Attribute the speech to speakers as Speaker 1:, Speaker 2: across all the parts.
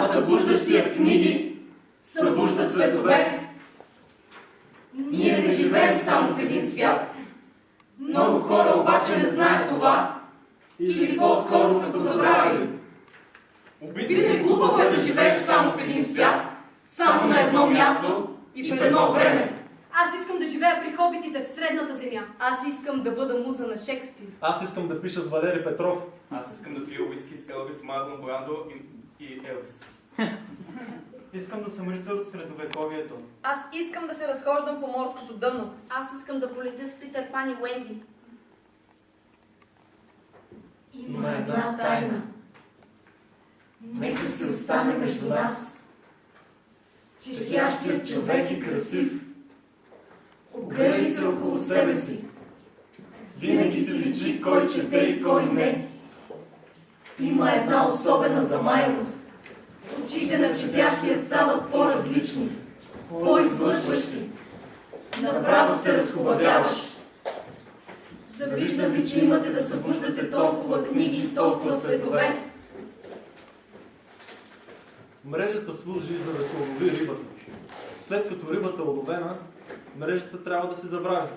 Speaker 1: а събуждащият книги събужда светове. Ние не живеем само в един свят. Много хора обаче не знаят това или по-скоро са го забравили. Обидно и глупаво е да живееш само в един свят, само на едно място и в едно време.
Speaker 2: Аз искам да живея при хобитите в средната земя.
Speaker 3: Аз искам да бъда муза на Шекспир.
Speaker 4: Аз искам да пиша с Валери Петров.
Speaker 5: Аз искам да пия уиски с Елвис, Марлон Брандо и, и Елвис.
Speaker 6: Искам да съм рицар от средновековието.
Speaker 7: Аз искам да се разхождам по морското дъно.
Speaker 3: Аз искам да полетя с Питър Пан и Уенди.
Speaker 1: Има една тайна. Нека си остане между нас. Четящият човек е красив. Огледай се около себе си. Винаги си личи кой чете и кой не. Има една особена замаяност. Очите на четящия стават по-различни, по-излъчващи. Направо се разхубавяваш. Завиждам ви, че имате да събуждате толкова книги и толкова светове.
Speaker 4: Мрежата служи за да се улови рибата. След като рибата е уловена, мрежата трябва да се забрави.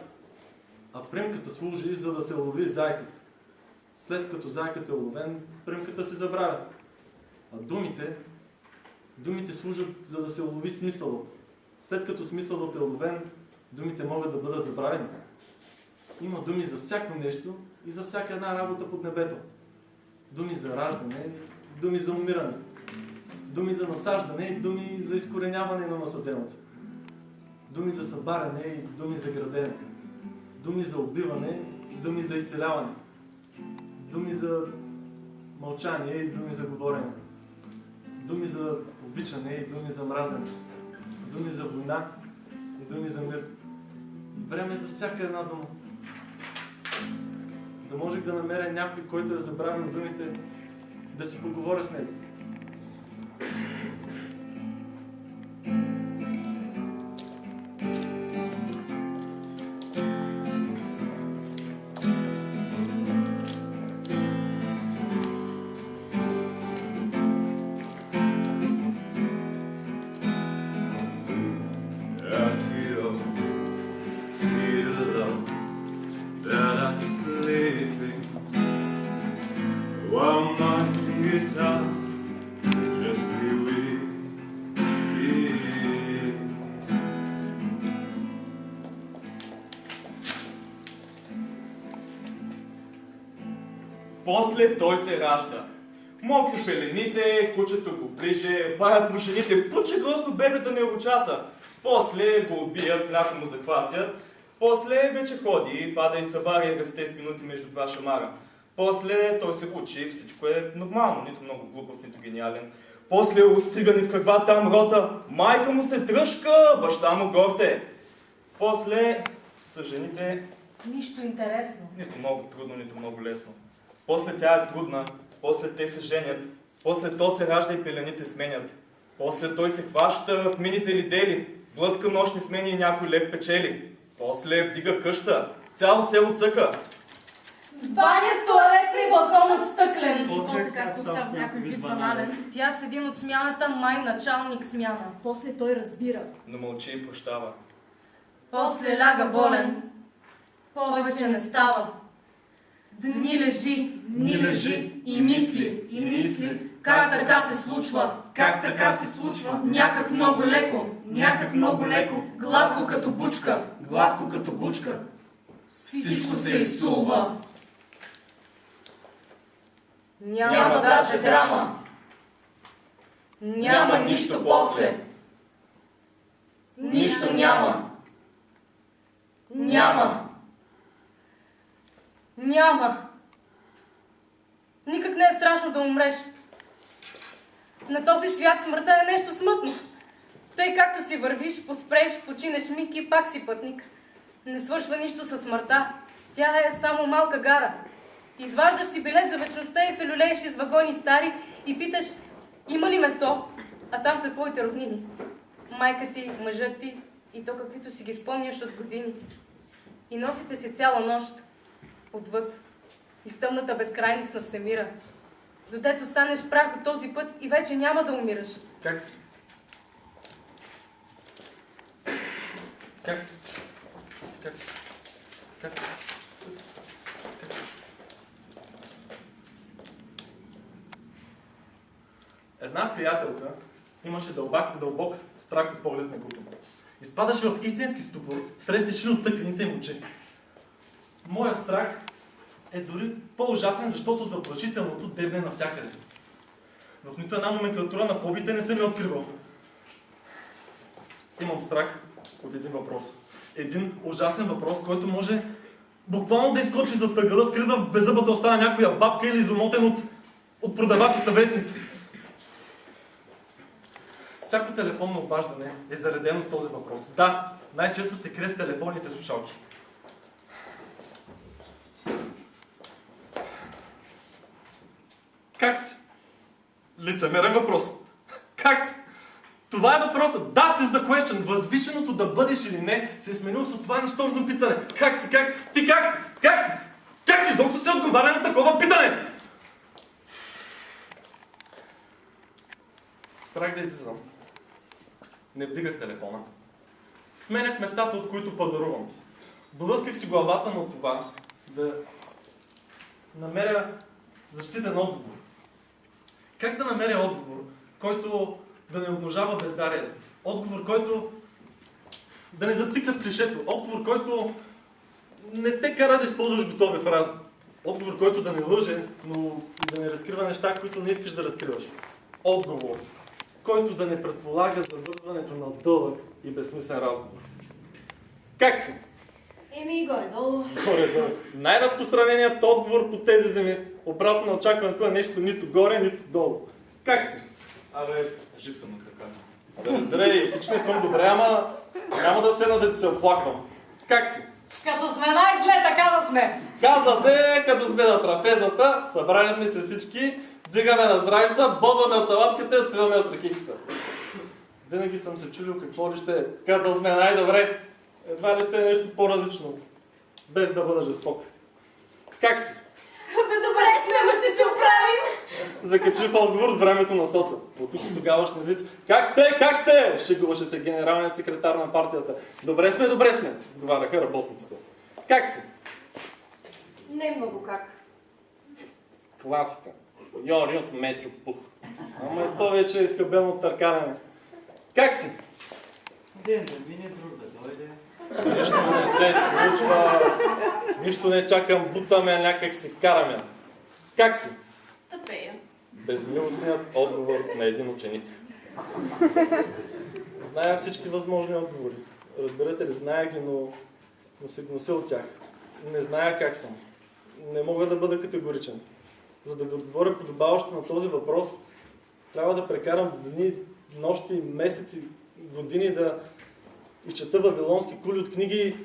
Speaker 4: А примката служи за да се улови зайката. След като зайката е уловен, примката се забравя. А думите, думите служат за да се улови смисълът. След като смисълът е уловен, думите могат да бъдат забравени. Има думи за всяко нещо и за всяка една работа под небето. Думи за раждане, думи за умиране. Думи за насаждане и думи за изкореняване на насъденото. Думи за събаряне и думи за градене. Думи за убиване и думи за изцеляване. Думи за мълчание и думи за говорене. Думи за обичане и думи за мразене. Думи за война и думи за мир. Време за всяка една дума. Да можех да намеря някой, който е забравил думите, да си поговоря с него.
Speaker 5: После той се ражда. Мокри пелените, кучето го ближе, баят му жените, пуче грозно бебето не го часа. После го убият, мляко му заквасят. После вече ходи, пада и събаря расте с минути между два шамара. После той се учи, всичко е нормално, нито много глупав, нито гениален. После е устигани в каква там рота, майка му се тръжка, баща му горте. После са жените
Speaker 3: Нищо интересно.
Speaker 5: нито много трудно, нито много лесно. После тя е трудна, после те се женят, после то се ражда и пелените сменят. После той се хваща в мините ли дели, блъска нощни смени и някой лев печели. После вдига къща, цяло село цъка.
Speaker 3: С баня с туалетна и балконът стъклен.
Speaker 7: После както става някой вид банален.
Speaker 3: Тя с един от смяната, май началник смяна.
Speaker 2: После той разбира.
Speaker 5: Но мълчи и прощава.
Speaker 3: После ляга болен. Повече не става. Дни лежи.
Speaker 1: Ни лежи
Speaker 3: И мисли.
Speaker 1: и мисли
Speaker 3: Как така се случва?
Speaker 1: как така се случва.
Speaker 3: Някак много леко.
Speaker 1: Някак много леко,
Speaker 3: Гладко като бучка.
Speaker 1: гладко като бучка.
Speaker 3: Всичко се изсулва. Няма,
Speaker 1: Няма
Speaker 3: даже
Speaker 1: даже
Speaker 3: драма. Няма нищо после. Нищо няма. Няма. Няма. Никак не е страшно да умреш. На този свят смъртта е нещо смътно. Тъй както си вървиш, поспреш, починеш миг и пак си пътник. Не свършва нищо със смъртта. Тя е само малка гара. Изваждаш си билет за вечността и се люлееш из вагони стари и питаш, има ли место? А там са твоите роднини. Майка ти, мъжът ти и то каквито си ги спомняш от години. И носите си цяла нощ отвъд из тъмната безкрайност на всемира. Додето станеш прах от този път и вече няма да умираш.
Speaker 4: Как си? Как си? Как си? Как си? Една приятелка имаше дълбок, дълбок страх от поглед на куто. Изпадаше в истински ступор, срещаше ли от цъклените им очи. Моят страх е дори по-ужасен, защото заплашителното дебне навсякъде. В нито една номенклатура на фобите не съм я откривал. Имам страх от един въпрос. Един ужасен въпрос, който може буквално да изкочи за тъга, да скрива в беззъбата остана някоя бабка или изомотен от, от продавачите вестници. Всяко телефонно обаждане е заредено с този въпрос. Да, най-често се крие в телефонните слушалки. Как си? Лицемерен въпрос. Как си? Това е въпросът. That is the question. Възвишеното да бъдеш или не се е сменило с това нищожно питане. Как си? Как си? Ти как си? Как си? Как изобщо се отговаря на такова питане? Спрях да излизам. Не вдигах телефона. Сменях местата, от които пазарувам. Блъсках си главата на това да намеря защитен отговор. Как да намеря отговор, който да не умножава бездарието? Отговор, който да не зацикля в клишето. Отговор, който не те кара да използваш готови фрази. Отговор, който да не лъже, но и да не разкрива неща, които не искаш да разкриваш. Отговор, който да не предполага завързването на дълъг и безсмислен разговор. Как си?
Speaker 2: Еми, горе-долу.
Speaker 4: Горе-долу. Най-разпространеният отговор по тези земи, обратно на очакването е нещо нито горе, нито долу. Как си?
Speaker 5: Абе, жив съм на крака си.
Speaker 4: Абе, разбирай, хич не съм добре, ама няма да седна да ти се оплаквам. Как си?
Speaker 7: Като сме най-зле, така да сме.
Speaker 4: Каза се, като сме на трапезата, събрали сме се всички, вдигаме на здравица, бодваме от салатката и отпиваме от ракиката. Винаги съм се чудил какво ли ще е, като сме най-добре. Едва ли ще е нещо по-различно, без да бъда жесток. Как си?
Speaker 3: Бе, добре сме, ще се оправим.
Speaker 4: Закачи в отговор от времето на соца. От тук тогава ще вид. Как сте? Как сте? Шегуваше се генералният секретар на партията. Добре сме, добре сме, отговаряха работниците. Как си?
Speaker 7: Не много как.
Speaker 4: Класика. Йори от Мечо Пух. Ама и то вече е изхабено от търкаляне. Как си?
Speaker 6: Ден да мине, друг да дойде.
Speaker 4: Нищо не се случва. Нищо не чакам, бутаме, някак си караме. Как си?
Speaker 7: Тъпея.
Speaker 4: Безмилостният отговор на един ученик. Зная всички възможни отговори. Разбирате ли, зная ги, но, но се гнося от тях. Не зная как съм. Не мога да бъда категоричен. За да ви отговоря подобаващо на този въпрос, трябва да прекарам дни, нощи, месеци, години да изчета вавилонски кули от книги,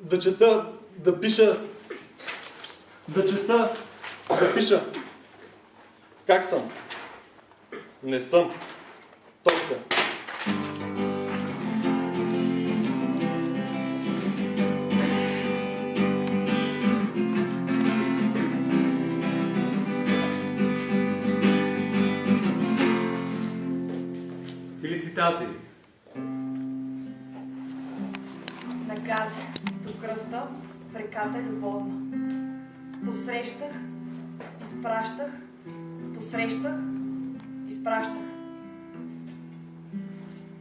Speaker 4: да чета, да пиша, да чета, да пиша. Как съм? Не съм.
Speaker 7: Изпращах.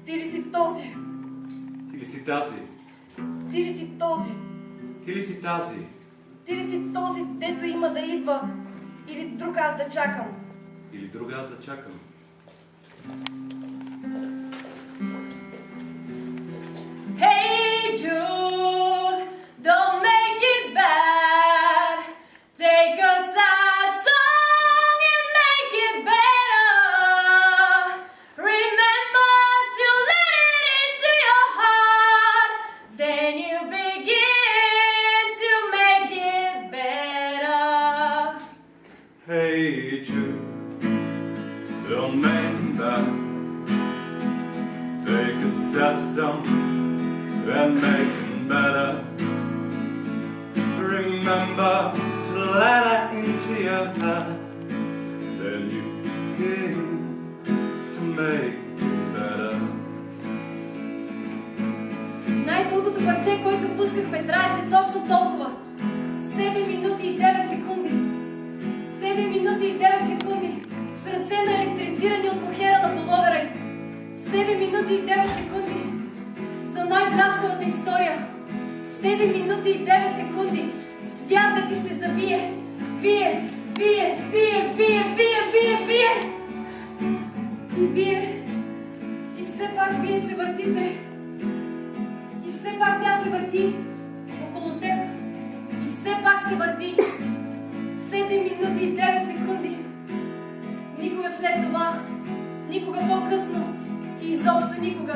Speaker 7: Ти ли си този?
Speaker 8: Ти ли си тази?
Speaker 7: Ти ли си този?
Speaker 8: Ти ли си тази?
Speaker 7: Ти ли си този, дето има да идва? Или друг аз да чакам?
Speaker 8: Или друга аз да чакам?
Speaker 3: high than you came to make
Speaker 8: Най-дългото парче,
Speaker 7: което пускахме, трябваше точно толкова. 7 минути и 9 секунди. 7 минути и 9 секунди. С ръце на електризирани от похера на половера. 7 минути и 9 секунди. За най-бляскавата история. 7 минути и 9 секунди. Свят да ти се завие. Вие, вие, вие, вие, вие, вие, вие. И вие. И все пак вие се въртите. И все пак тя се върти около теб. И все пак се върти. 7 минути и 9 секунди. Никога след това, никога по-късно и изобщо никога.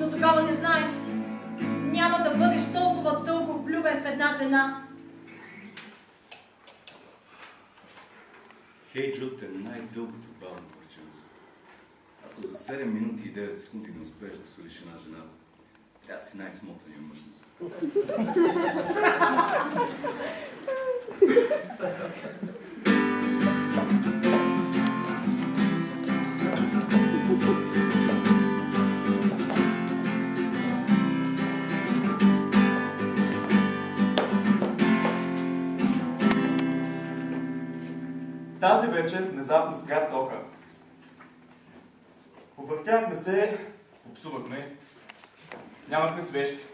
Speaker 7: Но тогава не знаеш, няма да бъдеш толкова дълго влюбен в една жена.
Speaker 9: Хей Джуд е най-дългото на света. Ако за 7 минути и 9 секунди не успееш да свалиш една жена, трябва да си най-смотания мъж на света.
Speaker 5: Тази вечер внезапно спря тока. Повъртяхме се, попсувахме, нямахме свещи.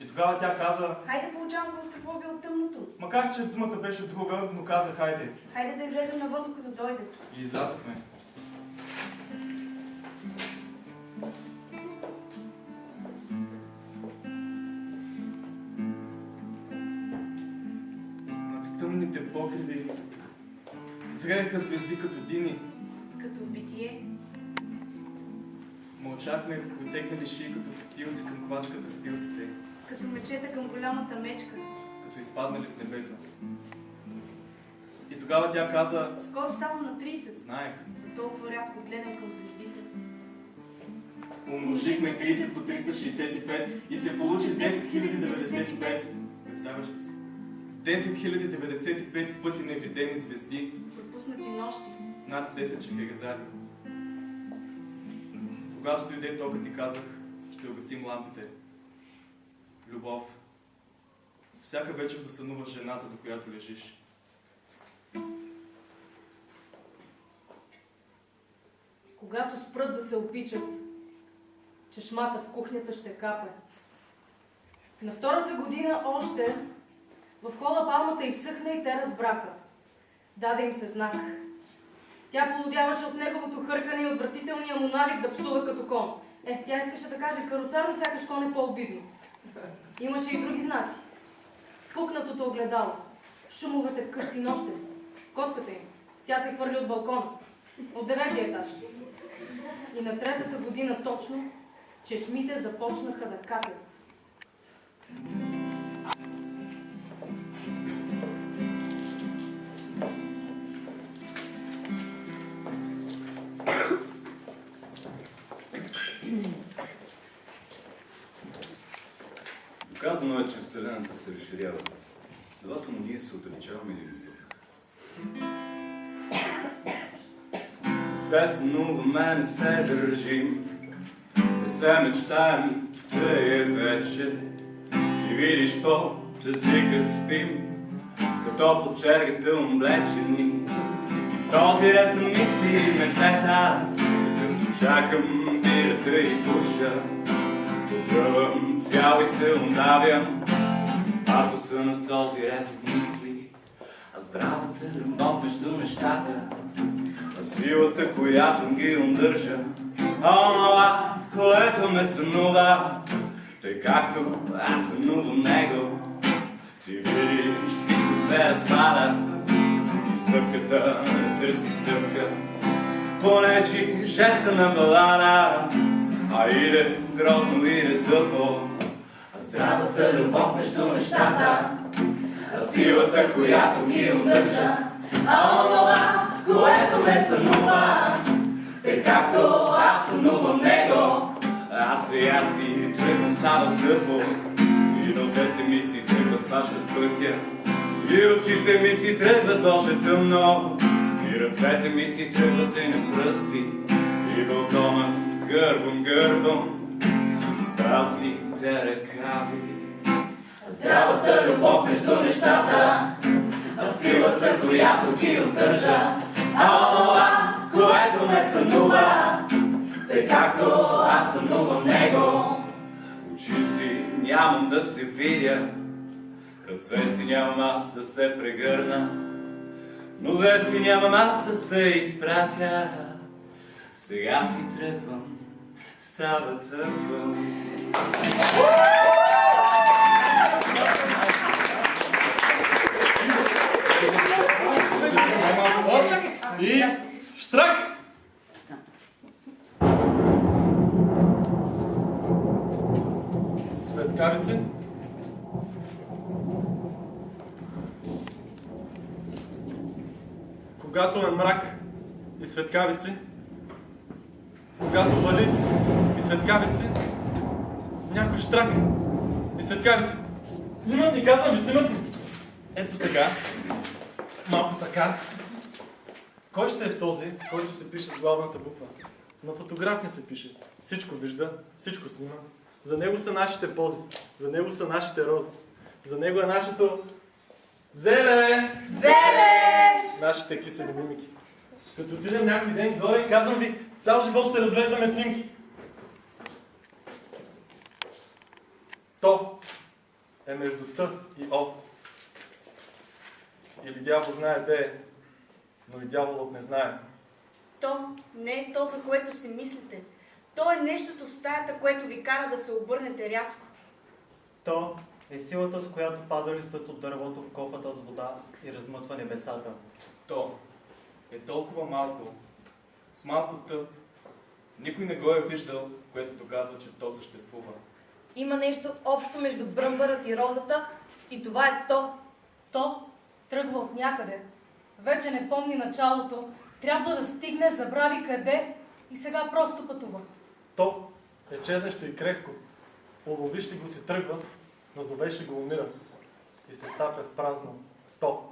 Speaker 5: И тогава тя каза,
Speaker 2: Хайде получавам клаустрофобия от тъмното.
Speaker 5: макар че думата беше друга, но каза хайде.
Speaker 2: Хайде да излезем навън, докато дойдат.
Speaker 5: И излязохме. Над тъмните покриви зрееха звезди като дини.
Speaker 2: Като битие.
Speaker 5: Мълчахме, протегнали шии като пилци към квачката с пилците,
Speaker 2: Като мечета към голямата мечка.
Speaker 5: като изпаднали в небето. И тогава тя каза,
Speaker 2: Скоро ставам на 30.
Speaker 5: знаех,
Speaker 2: Но толкова рядко гледам към звездите.
Speaker 5: Умножихме 30 по 365 и се получи 10 095. Представяш ли си? 10 095 пъти невидени звезди,
Speaker 2: Пропуснати нощи.
Speaker 5: над 10 чехерезади. Когато дойде тока ти казах, ще угасим лампите. Любов. Всяка вечер да сънуваш жената, до която лежиш.
Speaker 3: Когато спрат да се опичат, чешмата в кухнята ще капе. На втората година още в хода палмата изсъхна и те разбраха. Даде им се знак. Тя полудяваше от неговото хъркане и отвратителния му навик да псува като кон. Ех, тя искаше да каже каруцар, но сякаш кон е по-обидно. Имаше и други знаци. Пукнатото огледало, шумовете вкъщи нощем, котката им. Тя се хвърли от балкона, от деветия етаж. И на третата година точно чешмите започнаха да капят.
Speaker 9: Доказано е, че Вселената се разширява. Следователно ние се отдалечаваме един от друг. Не се сънуваме, не се държим, не се мечтаем, че е вече. Ти видиш по езика спим, като по чергата облечени. В този ред на мисли ме сета, като чакам бирата и душа. Погръвам цял и се удавям, Ато са на този ред от мисли, а здравата любов между нещата, а силата, която ги удържа, а онова, което ме сънува, тъй както аз сънувам него. Ти видиш, всичко се разпада, и стъпката не търси стъпка, понечи жеста на балада, а иде грозно, иде тъпо. Здравата любов между нещата, а силата, която ги удържа, а онова, което ме сънува, тъй както аз сънувам него. Аз и аз си тръгвам, става тъпо, и носете ми си тръгват хващат пътя, и очите ми си тръгват още тъмно, и ръцете ми си тръгват и на пръсти, и балкона гърбом, гърбом, с празните ръкави.
Speaker 1: здравата любов между нещата, а силата, която ги удържа, а онова, което ме сънува, тъй както аз сънувам него.
Speaker 9: Очи си нямам да се видя, ръце си нямам аз да се прегърна, нозе си нямам аз да се изпратя. Сега си тръгвам, става тъпо.
Speaker 4: И штрак! Светкавици. Когато е мрак и светкавици, когато вали и светкавици, някой штрак и светкавици. Снимат ни, казвам ви, снимат ни. Ето сега, малко така. Кой ще е този, който се пише с главната буква? На фотограф не се пише. Всичко вижда, всичко снима. За него са нашите пози, за него са нашите рози. За него е нашето зеле!
Speaker 2: Зеле!
Speaker 4: Нашите кисели мимики. Като отидем някой ден горе, казвам ви, цял живот ще разглеждаме снимки. То е между Т и О. Или дявол знае де е, но и дяволът не знае.
Speaker 2: То не е то, за което си мислите. То е нещото в стаята, което ви кара да се обърнете рязко.
Speaker 6: То е силата, с която пада листът от дървото в кофата с вода и размътва небесата.
Speaker 5: То е толкова малко, с малко тъп. Никой не го е виждал, което доказва, че то съществува.
Speaker 7: Има нещо общо между бръмбърът и розата и това е то.
Speaker 3: То тръгва от някъде. Вече не помни началото. Трябва да стигне, забрави къде и сега просто пътува.
Speaker 4: То е чезнещо и крехко. Уловиш ли го си тръгва, назовеш ли го умира. И се стапя в празно. То.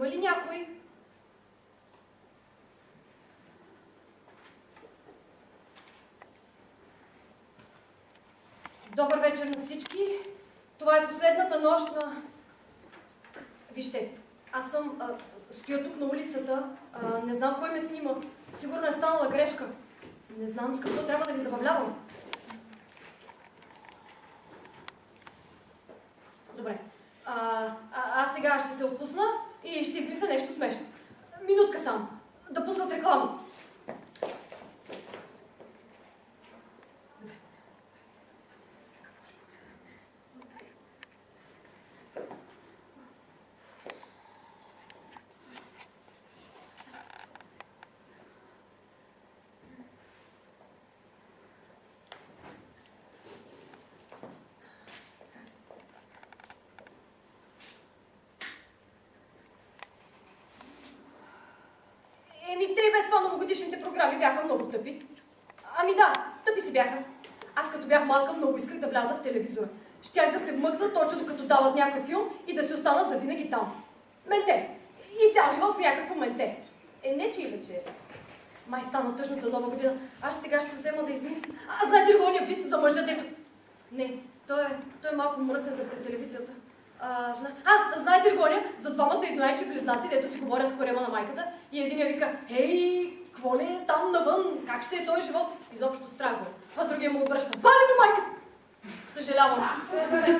Speaker 7: Има ли някой? Добър вечер на всички. Това е последната нощ на... Вижте, аз съм... А, стоя тук на улицата. А, не знам кой ме снима. Сигурно е станала грешка. Не знам с какво трябва да ви забавлявам. Добре. А, а, аз сега ще се отпусна и ще измисля нещо смешно. Минутка само. Да пуснат реклама. Това новогодишните програми бяха много тъпи. Ами да, тъпи си бяха. Аз като бях малка много исках да вляза в телевизора. Щях да се вмъкна точно докато дават някой филм и да си остана завинаги там. Менте. И цял живот в някакво менте. Е, не че иначе. Май стана тъжно за нова година. Аз сега ще взема да измисля. А знаете ли ония вид за мъжа, дето... Не, той е, той е малко мръсен за пред телевизията. А, зна... а, знаете ли гоня? За двамата едноячи е, близнаци, дето си говорят с корема на майката и един я вика, ей, какво ли е там навън? Как ще е този живот? Изобщо страхо. Е. А другия му обръща, бали ми майката! Съжалявам.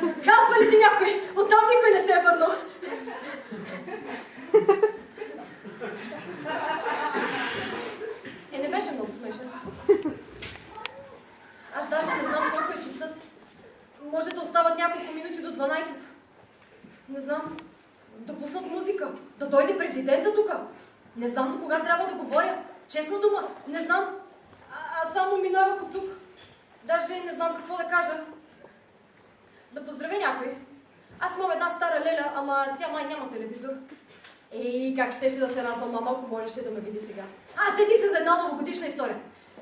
Speaker 7: Казва ли ти някой? Оттам никой не се е върнал. Е, не беше много смешен. Аз даже не знам колко е часът. Може да остават няколко минути до 12. Не знам. Да пуснат музика. Да дойде президента тук. Не знам до кога трябва да говоря. Честна дума, не знам. А, а само минавах от тук. Даже не знам какво да кажа. Да поздравя някой. Аз имам една стара леля, ама тя май няма телевизор. Ей, как щеше да се радва мама, ако можеше да ме види сега. А, сети се за една новогодишна история.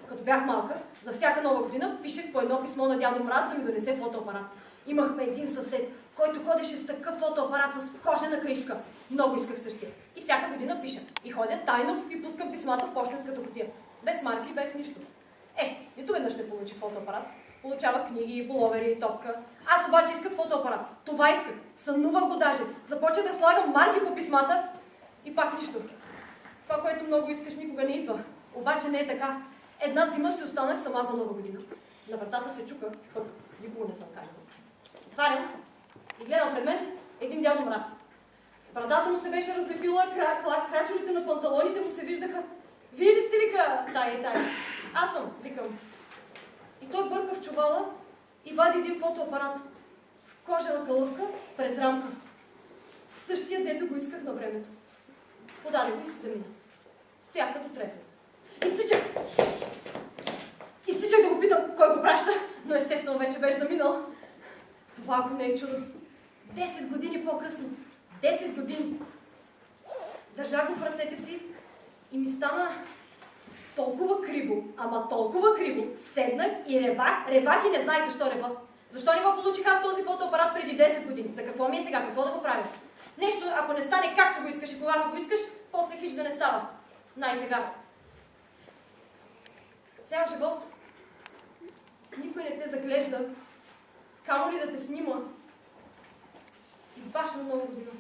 Speaker 7: Като бях малка, за всяка нова година пишех по едно писмо на дядо Мраз да ми донесе фотоапарат. Имахме един съсед, който ходеше с такъв фотоапарат с кожена книжка. Много исках същия. И всяка година пиша. И ходя тайно и пускам писмата в почтенската кутия. Без марки, без нищо. Е, нито веднъж ще получи фотоапарат. Получава книги, половери, топка. Аз обаче исках фотоапарат. Това исках. Сънувах го даже. Започна да слагам марки по писмата и пак нищо. Това, което много искаш, никога не идва. Обаче не е така. Една зима си останах сама за нова година. На вратата се чука, пък никога не съм кажала. Отварям и гледам пред мен един дядо мраз. Брадата му се беше разлепила, кра, кра, крачовете на панталоните му се виждаха. Вие ли сте, вика, тая и тая? Аз съм, викам. И той бърка в чувала и вади един фотоапарат в кожена кълъвка с презрамка. Същия, дето го исках на времето. Подаде го и се замина. Стоях като тресет. Изтичах! Изтичах да го питам кой го праща, но естествено вече беше заминал. Това ако не е чудо. Десет години по-късно. Десет години. Държах го в ръцете си и ми стана толкова криво, ама толкова криво. Седнах и ревах, ревах и не знаех защо рева. Защо не го получих аз този фотоапарат преди 10 години? За какво ми е сега? Какво да го правя? Нещо, ако не стане както го искаш и когато го искаш, после хич да не става. Най-сега. Цял живот никой не те заглежда, камо ли да те снима. e debaixo do nome de Deus.